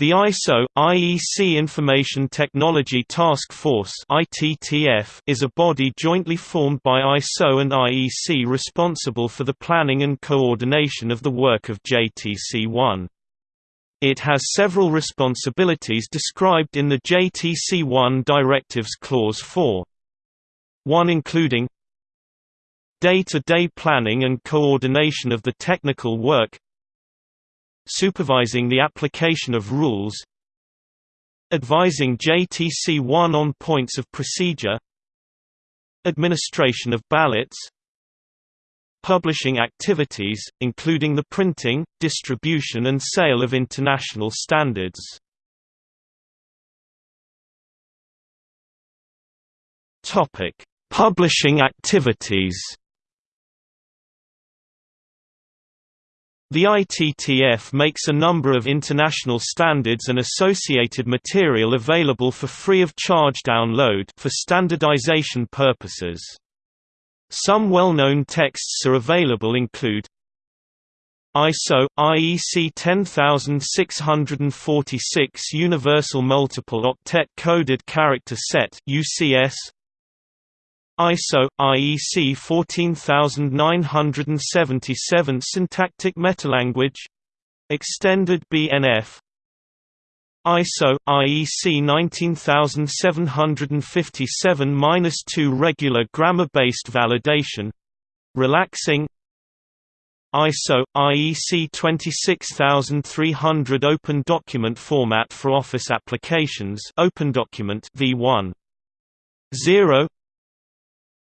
The ISO IEC Information Technology Task Force (ITTF) is a body jointly formed by ISO and IEC responsible for the planning and coordination of the work of JTC1. It has several responsibilities described in the JTC1 Directives Clause 4. One including day-to-day -day planning and coordination of the technical work supervising the application of rules advising JTC1 on points of procedure administration of ballots publishing activities, including the printing, distribution and sale of international standards. Publishing activities The ITTF makes a number of international standards and associated material available for free of charge download for standardization purposes. Some well-known texts are available include ISO IEC 10646 Universal Multiple Octet Coded Character Set UCS ISO IEC 14977 Syntactic Metalanguage extended BNF ISO IEC 19757-2 regular grammar-based validation RELAX NG. ISO IEC 26300 open document format for office applications open document v1 0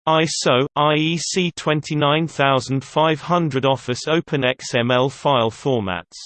ISO IEC 29500 Office Open XML file formats